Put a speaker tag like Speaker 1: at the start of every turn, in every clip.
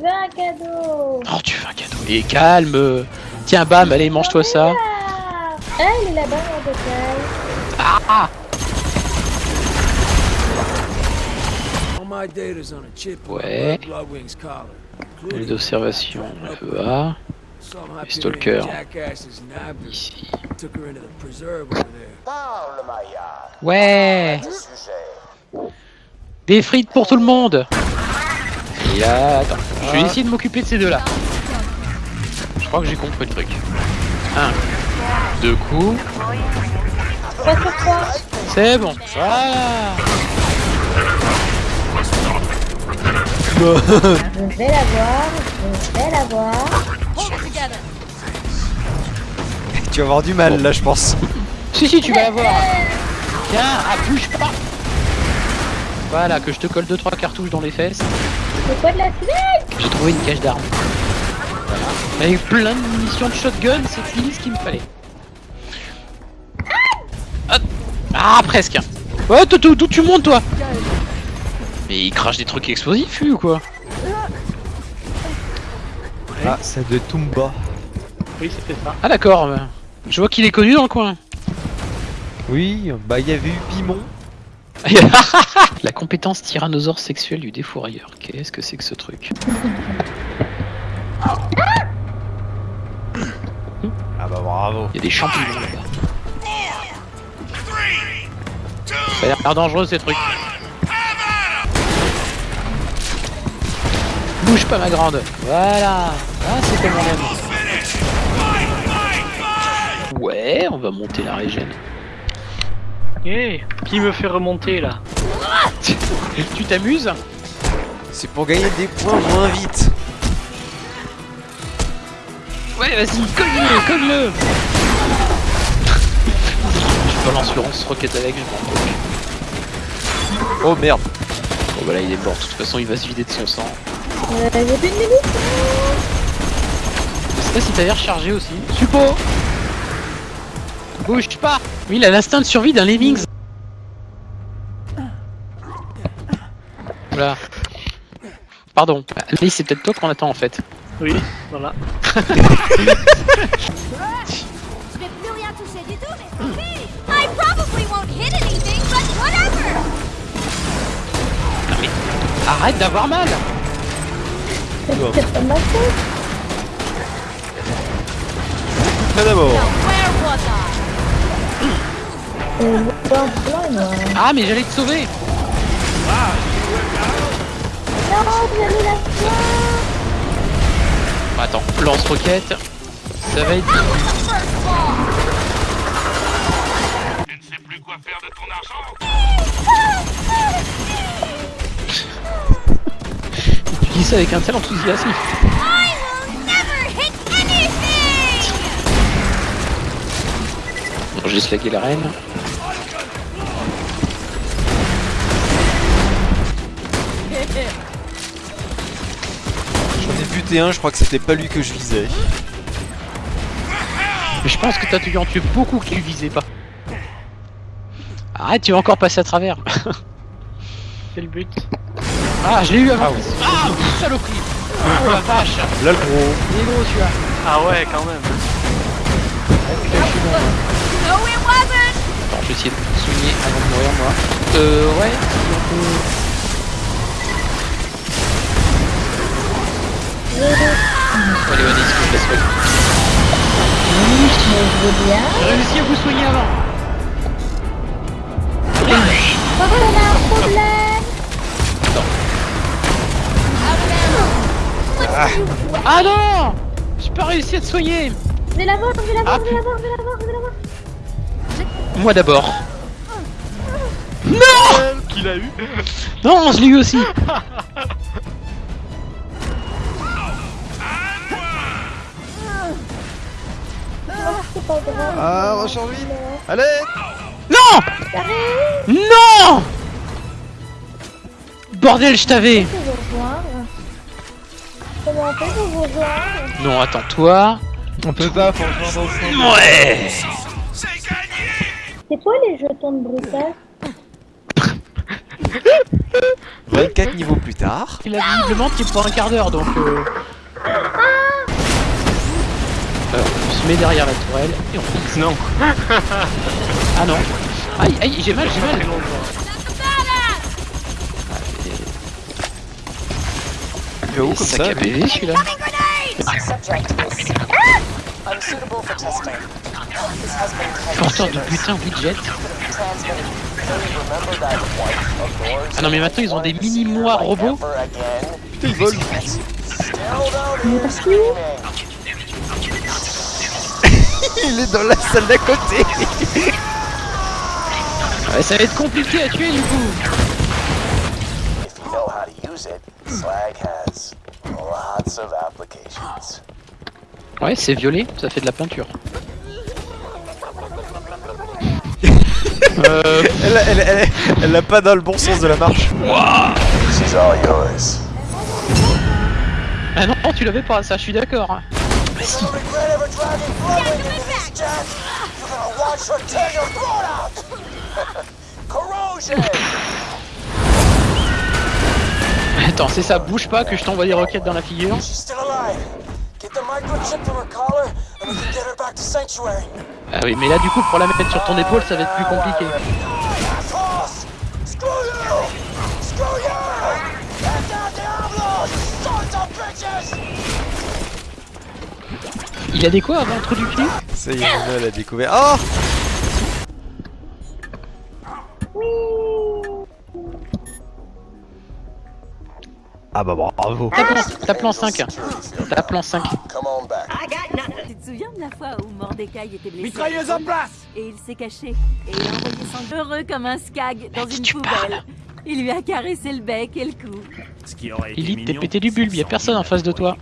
Speaker 1: veux un cadeau.
Speaker 2: Oh, tu fais un cadeau. Et calme. Tiens, bam, allez, mange-toi ça.
Speaker 1: Ah, ah, il est là-bas, mon bocal.
Speaker 2: Ah
Speaker 3: All my data's on a chip on
Speaker 2: Ouais. Les d'observation, FEA.
Speaker 3: Somehow
Speaker 2: Les stalkers. Ici.
Speaker 3: took her into the preserve over there.
Speaker 4: Parle, Maya.
Speaker 2: Ouais. Des frites pour tout le monde Et là, attends, je vais essayer de m'occuper de ces deux-là. Je crois que j'ai compris le truc. Un, deux coups,
Speaker 1: 3 sur 3.
Speaker 2: c'est bon. Voilà
Speaker 1: Je vais l'avoir, je vais l'avoir.
Speaker 5: Tu vas avoir du mal là, je pense.
Speaker 2: Si, si, tu vas l'avoir Tiens, ah, bouge pas Voilà, que je te colle 2-3 cartouches dans les fesses.
Speaker 1: C'est quoi de la
Speaker 2: J'ai trouvé une cache d'armes. Voilà. Avec plein de munitions de shotgun, c'est pile ce qu'il me fallait. Ah, ah, presque Ouais, tout, tout, tout, tu montes toi Mais il crache des trucs explosifs, lui, ou quoi
Speaker 5: Ah, ça doit être Tumba.
Speaker 6: Oui, c'était ça.
Speaker 2: Ah d'accord, euh, je vois qu'il est connu dans le coin.
Speaker 5: Oui, bah il y avait eu Pimon.
Speaker 2: La compétence tyrannosaure sexuelle du défourailleur. Qu'est-ce que c'est que ce truc?
Speaker 5: Ah bah bravo.
Speaker 2: Il y a des champignons là-bas. Ça a l'air dangereux ces trucs. Bouge pas ma grande. Voilà. Ah c'est comme on aime. Ouais, on va monter la régène.
Speaker 6: Eh, qui me fait remonter là
Speaker 2: tu t'amuses
Speaker 5: C'est pour gagner des points moins vite.
Speaker 2: Ouais, vas-y, cogne-le, cogne-le Je balance le lance-roquette avec, je m'en fous.
Speaker 5: Oh merde.
Speaker 2: Bon bah là il est mort, de toute façon il va se vider de son sang.
Speaker 1: euh, J'ai plus de minutes.
Speaker 2: Je sais pas si t'avais rechargé aussi. Suppo Bouge pas Oui, il a l'instinct de survie d'un Lemmings. Voilà. Pardon. Allez, c'est peut-être toi qu'on attend en fait.
Speaker 6: Oui, voilà.
Speaker 7: Mais!
Speaker 2: Arrête d'avoir mal
Speaker 1: C'est pas ma faute.
Speaker 2: Ah, mais j'allais te sauver
Speaker 1: Non, la.
Speaker 2: Bah, Attends, lance-roquette. Ça va être...
Speaker 7: Ball!
Speaker 2: Tu dis ça avec un tel enthousiasme.
Speaker 7: I will never hit anything!
Speaker 2: Bon, j'ai slagué la reine.
Speaker 5: Je crois que c'était pas lui que je visais.
Speaker 2: Mais je pense que t'as dû en tuer beaucoup que tu visais pas. Arrête, tu vas encore passer à travers.
Speaker 6: C'est le but.
Speaker 2: Ah, je l'ai eu avant. Ah, saloperie Oh la vache
Speaker 5: Là le gros.
Speaker 2: Il est gros celui-là
Speaker 6: Ah ouais, quand même.
Speaker 2: Putain, je suis bon.
Speaker 7: No, it wasn't!
Speaker 2: Attends, je vais essayer de me soigner avant de mourir moi. Euh, ouais, si on peut... Allez, vas-y, je la soigne
Speaker 1: Oui, je veux bien.
Speaker 2: J'ai réussi à vous soigner avant
Speaker 1: Par contre, on a un problème.
Speaker 2: Ah non J'ai pas réussi à te soigner
Speaker 1: Je vais l'avoir, je vais l'avoir,
Speaker 2: Ah,
Speaker 1: je vais l'avoir, je vais l'avoir, je vais l'avoir.
Speaker 2: Moi d'abord.
Speaker 6: Qu'il a eu
Speaker 2: Non, je l'ai eu aussi
Speaker 1: pas grave.
Speaker 5: Ah, recharge vite. Allez
Speaker 2: Non Non Bordel, je t'avais.
Speaker 1: Comment on vous rejoindre
Speaker 2: Non, attends, toi...
Speaker 5: On peut pas, faut rejoindre ensemble.
Speaker 2: Ouais
Speaker 1: C'est quoi les jetons de brutal
Speaker 5: 24 niveaux plus tard.
Speaker 2: Il a visiblement qui pour un quart d'heure donc. Euh... On se met derrière la tourelle et on fixe.
Speaker 6: Non.
Speaker 2: Ah non. Aïe aïe j'ai mal j'ai mal.
Speaker 5: Il va où comme ça
Speaker 2: PV celui-là. Porteur de putain widget. Ah non mais maintenant ils ont des mini mois robots.
Speaker 5: Putain, il vole.
Speaker 4: Still down here screaming.
Speaker 5: Il est dans la salle d'à côté.
Speaker 2: Ouais, ça va être compliqué à tuer du coup.
Speaker 4: If you know how to use it, slag has lots of applications.
Speaker 2: Ouais c'est violet, ça fait de la peinture. euh,
Speaker 5: Elle, elle, elle, elle l'a pas dans le bon sens de la marche.
Speaker 4: She's all yours.
Speaker 2: ah non tu l'avais pas ça, je suis d'accord. Attends, c'est ça, bouge pas que je t'envoie des roquettes dans la figure. Ah oui, mais là du coup pour la mettre sur ton épaule ça va être plus compliqué. Il a des quoi avant le trou du cul
Speaker 5: Ça y est, elle a découvert. Oh Ah bah bravo.
Speaker 2: Tape tape en 5. Tape en 5.
Speaker 4: Come on back.
Speaker 8: Tu te souviens de la fois où Mordecai était blessé?
Speaker 3: Mitrailleuse en place
Speaker 8: Et il s'est caché. Et il a envoyé son heureux comme un skag dans une poubelle. Il lui a caressé le bec et le cou.
Speaker 3: Ce qui aurait été
Speaker 2: Elite, t'es pété du bulbe, y'a personne en face de toi.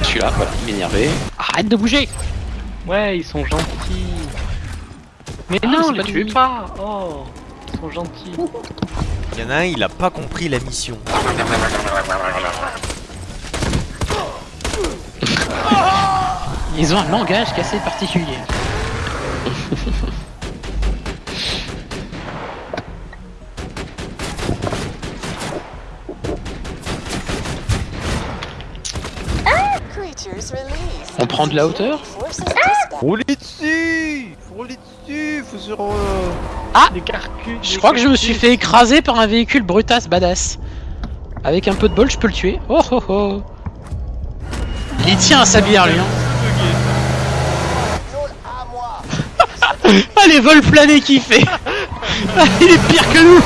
Speaker 2: Je suis là, voilà, il m'énervait. Arrête de bouger
Speaker 6: Ouais, ils sont gentils. Mais
Speaker 2: Ah,
Speaker 6: non,
Speaker 2: c'est
Speaker 6: les tuez pas. Oh, ils sont gentils.
Speaker 5: Il y en a un, il a pas compris la mission.
Speaker 2: Ils ont un langage qui est assez particulier. On prend de la hauteur.
Speaker 5: Roulez dessus Roulez dessus Faut sur... euh,
Speaker 2: Ah
Speaker 6: Des carcus.
Speaker 2: Je crois que je me suis fait écraser par un véhicule brutasse badass. Avec un peu de bol, je peux le tuer. Oh oh oh Il y tient à sa bière, lui. Hein. Ah, les vols planés qu'il fait Ah, Il est pire que nous